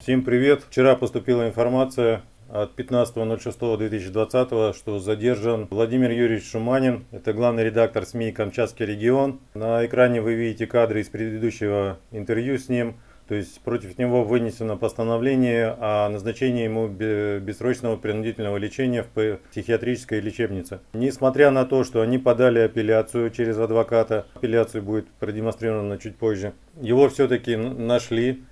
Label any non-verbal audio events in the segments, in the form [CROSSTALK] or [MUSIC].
Всем привет! Вчера поступила информация от 15.06.2020, что задержан Владимир Юрьевич Шуманин. Это главный редактор СМИ «Камчатский регион». На экране вы видите кадры из предыдущего интервью с ним. То есть против него вынесено постановление о назначении ему бессрочного принудительного лечения в психиатрической лечебнице. Несмотря на то, что они подали апелляцию через адвоката, апелляция будет продемонстрирована чуть позже, его все-таки нашли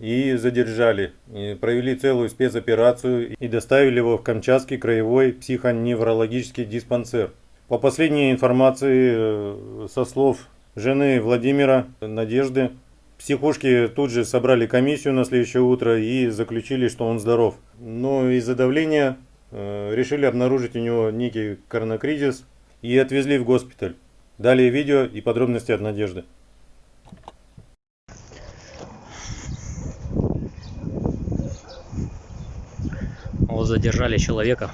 и задержали. И провели целую спецоперацию и доставили его в Камчатский краевой психоневрологический диспансер. По последней информации, э, со слов жены Владимира Надежды, психушки тут же собрали комиссию на следующее утро и заключили, что он здоров. Но из-за давления э, решили обнаружить у него некий коронакризис и отвезли в госпиталь. Далее видео и подробности от Надежды. Вот задержали человека.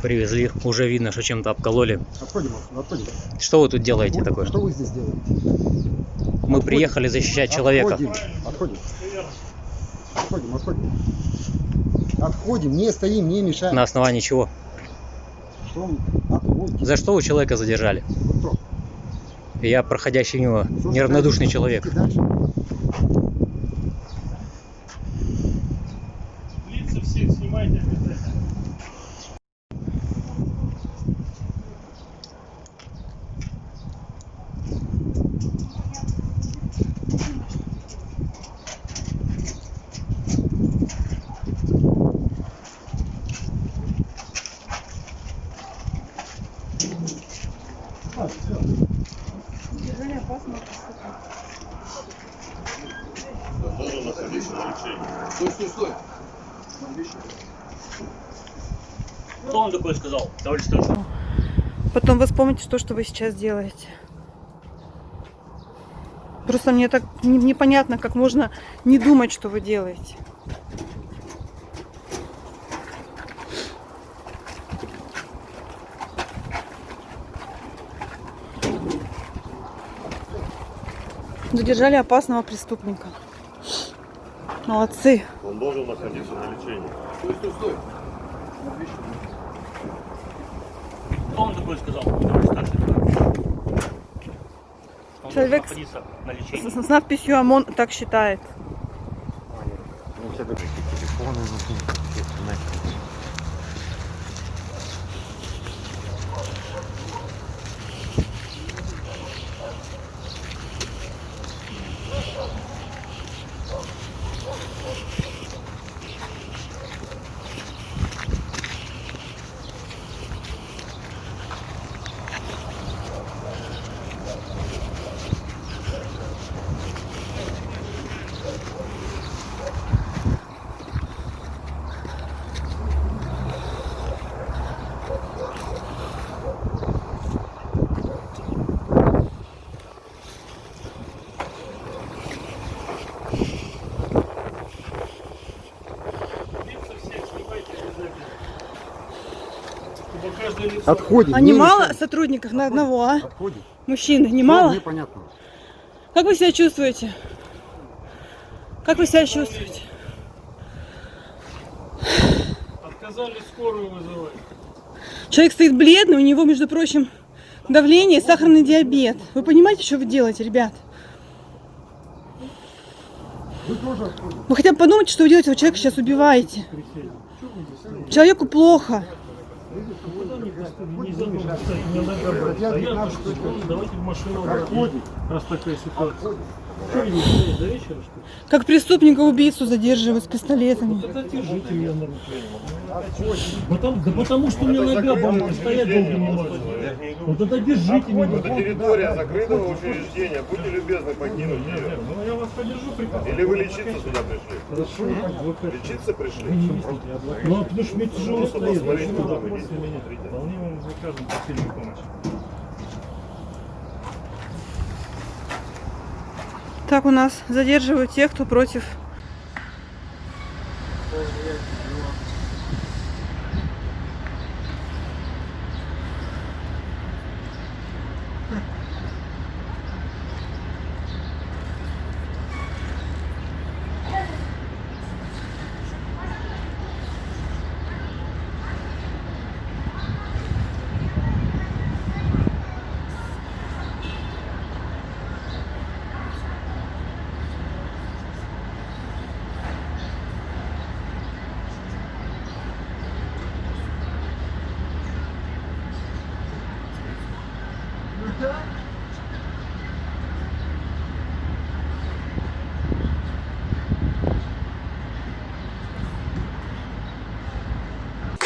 Привезли. Уже видно, что чем-то обкололи. Отходим, отходим. Что вы тут делаете Отходим. такое? Что вы здесь делаете? Мы приехали защищать человека. Отходим, отходим. Отходим, отходим. Отходим, не стоим, не мешаем. На основании чего? Что? Отходим. За что вы человека задержали? Я проходящий мимо неравнодушный человек. Дальше. Лица всех снимайте обязательно. Содержание опасного преступления. Кто вам такое сказал, товарищ старший? Потом вы вспомните то, что вы сейчас делаете. Просто мне так не- непонятно, как можно не думать, что вы делаете. Задержали опасного преступника. Молодцы. Он должен находиться на лечении. Кто вам такое сказал, товарищ старший? Он Человек на С, с- с надписью ОМОН так считает. Отходим. А не не мало сотрудников на одного, а? Отходим. Мужчины, не мало? Непонятно. Как вы себя чувствуете? Как вы себя чувствуете? Отказались скорую вызывать. Человек стоит бледный, у него, между прочим, давление, и сахарный диабет. Вы понимаете, что вы делаете, ребят? Вы. Вы хотя бы подумайте, что вы делаете, вы человека сейчас убиваете. Человеку плохо. Не задумывайтесь, у меня нога болит. Я А я 15 что, точно. давайте в машину раз такая ситуация. Как преступника-убийцу задерживают с пистолетами. Тогда держите меня на руке. Потому, да потому что у меня нога болит, стоять долго не могу. Ну тогда держите меня. Это территория закрытого учреждения. Будьте любезны покинуть ее. Ну я вас подержу прекрасно. Или вы лечиться сюда пришли? Хорошо, Лечиться пришли? Ну, а потому что мне тяжело стоять. Вполне вам закажем посильную помощь. Так у нас задерживают тех, кто против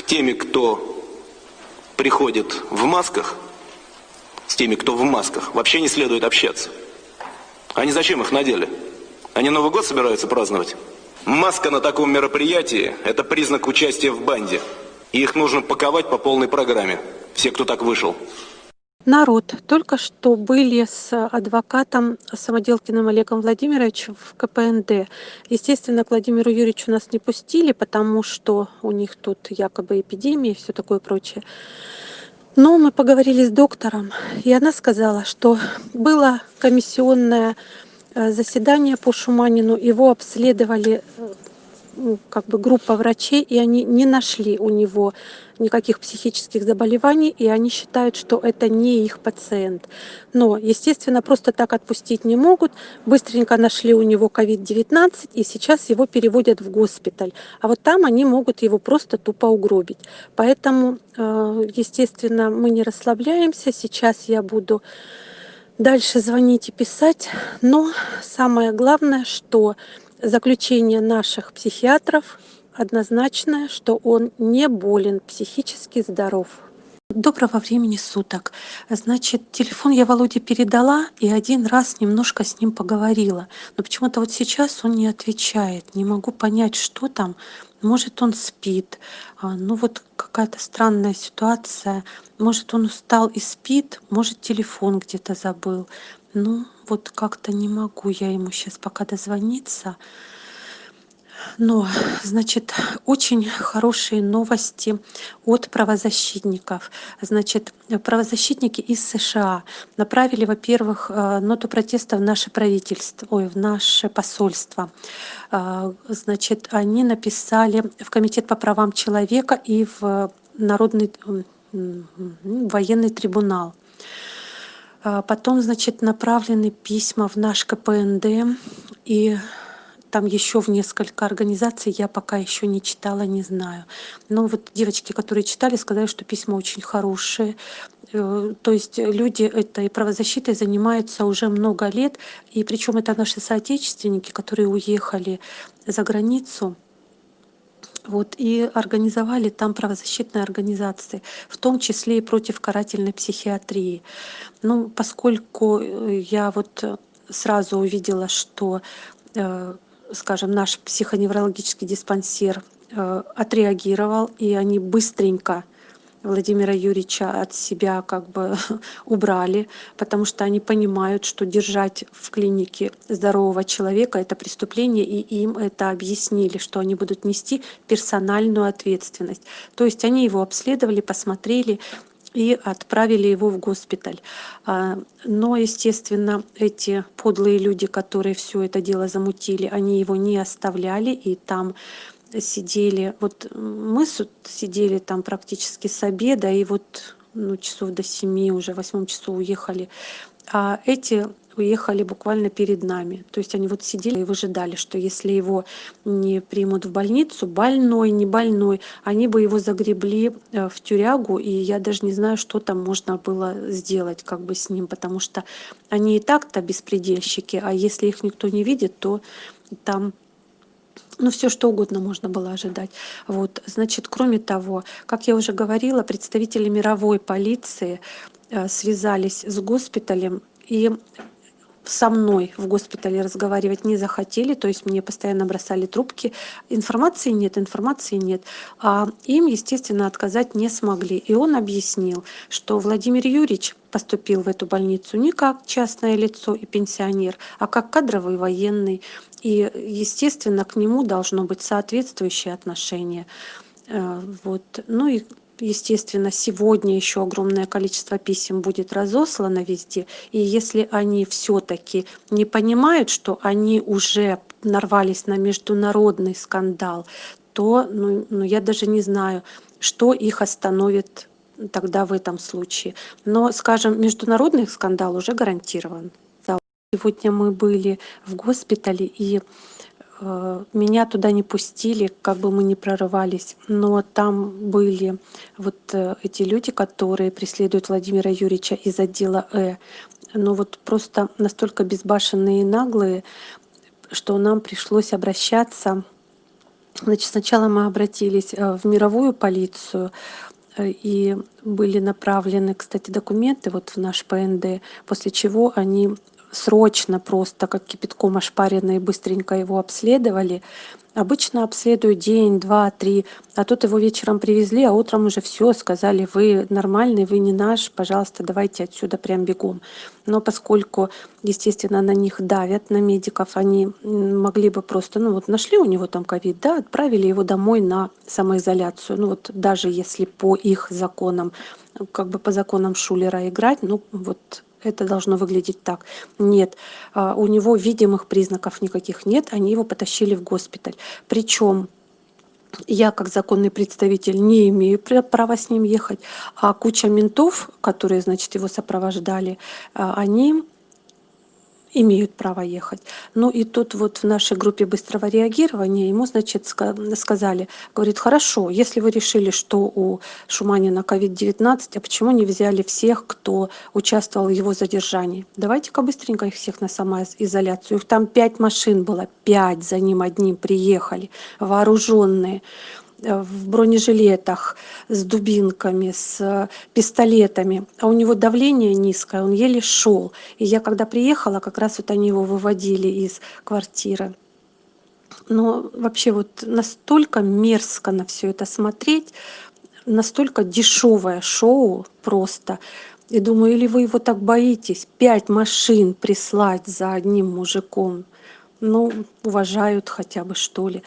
теми, кто приходит в масках, с теми, кто в масках, вообще не следует общаться. Они зачем их надели? Они Новый год собираются праздновать? Маска на таком мероприятии – это признак участия в банде. И их нужно паковать по полной программе. Все, кто так вышел. Народ, только что были с адвокатом Самоделкиным Олегом Владимировичем в КПНД. Естественно, к Владимиру Юрьевичу нас не пустили, потому что у них тут якобы эпидемия и все такое прочее. Но мы поговорили с доктором, и она сказала, что было комиссионное э, заседание по Шуманину, его обследовали э, как бы группа врачей, и они не нашли у него никаких психических заболеваний, и они считают, что это не их пациент. Но, естественно, просто так отпустить не могут. Быстренько нашли у него COVID-19, и сейчас его переводят в госпиталь. А вот там они могут его просто тупо угробить. Поэтому, э, естественно, мы не расслабляемся. Сейчас я буду дальше звонить и писать. Но самое главное, что заключение наших психиатров однозначное, что он не болен, психически здоров. Доброго времени суток. Значит, телефон я Володе передала и один раз немножко с ним поговорила. Но почему-то вот сейчас он не отвечает. Не могу понять, что там. Может, он спит. А, Ну вот какая-то странная ситуация. Может, он устал и спит. Может, телефон где-то забыл. Ну, вот как-то не могу я ему сейчас пока дозвониться. Но, значит, очень хорошие новости от правозащитников. Значит, правозащитники из США направили, во-первых, э, ноту протеста в наше правительство, ой, в наше посольство. Э, значит, они написали в Комитет по правам человека и в Народный военный трибунал. Э, потом, значит, направлены письма в наш КПНД и там еще в несколько организаций я пока еще не читала, не знаю. Но вот девочки, которые читали, сказали, что письма очень хорошие. Э, то есть люди этой правозащитой занимаются уже много лет, и причем это наши соотечественники, которые уехали за границу, вот, и организовали там правозащитные организации, в том числе и против карательной психиатрии. Ну, поскольку э, я вот сразу увидела, что э, скажем, наш психоневрологический диспансер э, отреагировал, и они быстренько Владимира Юрьевича от себя как бы [LAUGHS] убрали, потому что они понимают, что держать в клинике здорового человека – это преступление, и им это объяснили, что они будут нести персональную ответственность. То есть они его обследовали, посмотрели, и отправили его в госпиталь. А, но, естественно, эти подлые люди, которые все это дело замутили, они его не оставляли, и там сидели, вот мы сидели там практически с обеда, и вот ну, часов до семи, уже в восьмом часу уехали. А эти уехали буквально перед нами. То есть они вот сидели и выжидали, что если его не примут в больницу, больной, не больной, они бы его загребли э, в тюрягу, и я даже не знаю, что там можно было сделать как бы с ним, потому что они и так-то беспредельщики, а если их никто не видит, то там ну, все что угодно можно было ожидать. Вот, значит, кроме того, как я уже говорила, представители мировой полиции э, связались с госпиталем и со мной в госпитале разговаривать не захотели, то есть мне постоянно бросали трубки. Информации нет, информации нет. А им, естественно, отказать не смогли. И он объяснил, что Владимир Юрьевич поступил в эту больницу не как частное лицо и пенсионер, а как кадровый военный. И, естественно, к нему должно быть соответствующее отношение. Э, вот. Ну и естественно, сегодня еще огромное количество писем будет разослано везде. И если они все-таки не понимают, что они уже нарвались на международный скандал, то ну, ну, я даже не знаю, что их остановит тогда в этом случае. Но, скажем, международный скандал уже гарантирован. Сегодня мы были в госпитале и меня туда не пустили, как бы мы ни прорывались, но там были вот э, эти люди, которые преследуют Владимира Юрьевича из отдела Э. Но вот просто настолько безбашенные и наглые, что нам пришлось обращаться Значит, сначала мы обратились э, в мировую полицию, э, и были направлены, кстати, документы вот в наш ПНД, после чего они срочно просто, как кипятком ошпаренные, быстренько его обследовали. Обычно обследуют день, два, три, а тут его вечером привезли, а утром уже все, сказали, вы нормальный, вы не наш, пожалуйста, давайте отсюда прям бегом. Но поскольку, естественно, на них давят, на медиков, они могли бы просто, ну вот нашли у него там ковид, да, отправили его домой на самоизоляцию. Ну вот даже если по их законам, как бы по законам Шулера играть, ну вот это должно выглядеть так. Нет, а, у него видимых признаков никаких нет, они его потащили в госпиталь. Причем я как законный представитель не имею права с ним ехать, а куча ментов, которые, значит, его сопровождали, а, они имеют право ехать. Ну и тут вот в нашей группе быстрого реагирования ему, значит, сказали, говорит, хорошо, если вы решили, что у Шуманина COVID-19, а почему не взяли всех, кто участвовал в его задержании? Давайте-ка быстренько их всех на самоизоляцию. Их там пять машин было, пять за ним одним приехали, вооруженные. Э, в бронежилетах с дубинками с э, пистолетами. А у него давление низкое он еле шел. И я когда приехала как раз вот они его выводили из квартиры. Но вообще вот настолько мерзко на все это смотреть настолько дешевое шоу просто. И думаю или вы его так боитесь пять машин прислать за одним мужиком? Ну уважают хотя бы что ли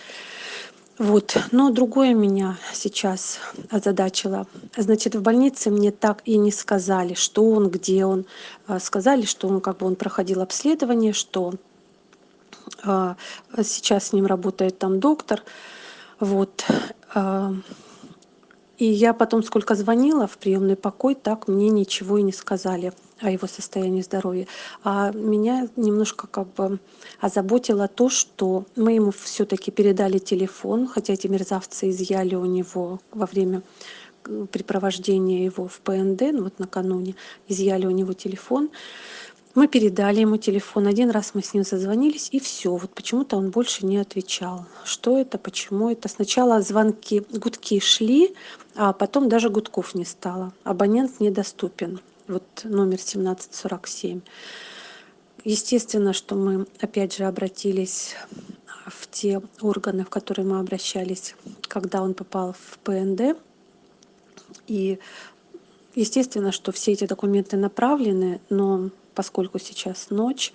вот. Но другое меня сейчас озадачило. Значит в больнице мне так и не сказали что он где он. А, сказали что он как бы он проходил обследование что а, сейчас с ним работает там доктор. Вот. А, и я потом сколько звонила в приемный покой так мне ничего и не сказали о его состоянии здоровья. А меня немножко как бы озаботило то что мы ему все таки передали телефон хотя эти мерзавцы изъяли у него во время э, препровождения его в пнд ну вот накануне изъяли у него телефон мы передали ему телефон один раз мы с ним созвонились и все вот почему-то он больше не отвечал. Что это почему это? Сначала звонки гудки шли а потом даже гудков не стало. Абонент недоступен. Вот номер семнадцать сорок семь. Естественно что мы опять же обратились в те органы в которые мы обращались когда он попал в пнд и естественно что все эти документы направлены но поскольку сейчас ночь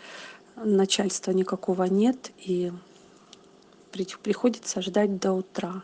начальства никакого нет и приходится ждать до утра